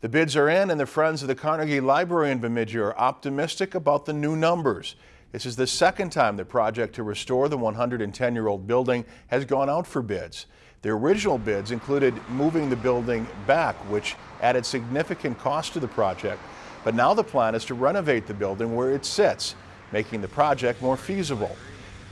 The bids are in and the Friends of the Carnegie Library in Bemidji are optimistic about the new numbers. This is the second time the project to restore the 110-year-old building has gone out for bids. The original bids included moving the building back, which added significant cost to the project. But now the plan is to renovate the building where it sits, making the project more feasible.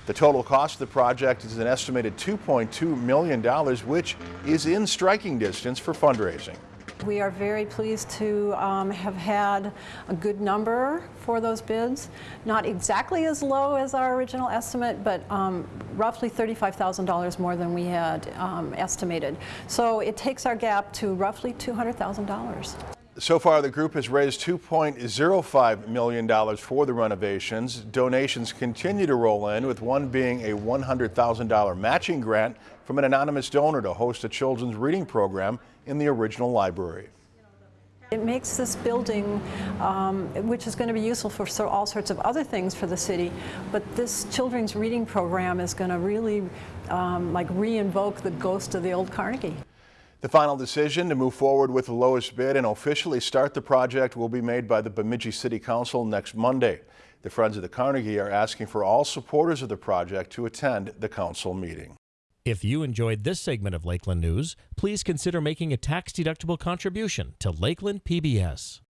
The total cost of the project is an estimated $2.2 million, which is in striking distance for fundraising. We are very pleased to um, have had a good number for those bids. Not exactly as low as our original estimate, but um, roughly $35,000 more than we had um, estimated. So it takes our gap to roughly $200,000. So far, the group has raised $2.05 million for the renovations. Donations continue to roll in, with one being a $100,000 matching grant from an anonymous donor to host a children's reading program in the original library. It makes this building, um, which is going to be useful for so, all sorts of other things for the city, but this children's reading program is going to really um, like re-invoke the ghost of the old Carnegie. The final decision to move forward with the lowest bid and officially start the project will be made by the Bemidji City Council next Monday. The Friends of the Carnegie are asking for all supporters of the project to attend the council meeting. If you enjoyed this segment of Lakeland News, please consider making a tax-deductible contribution to Lakeland PBS.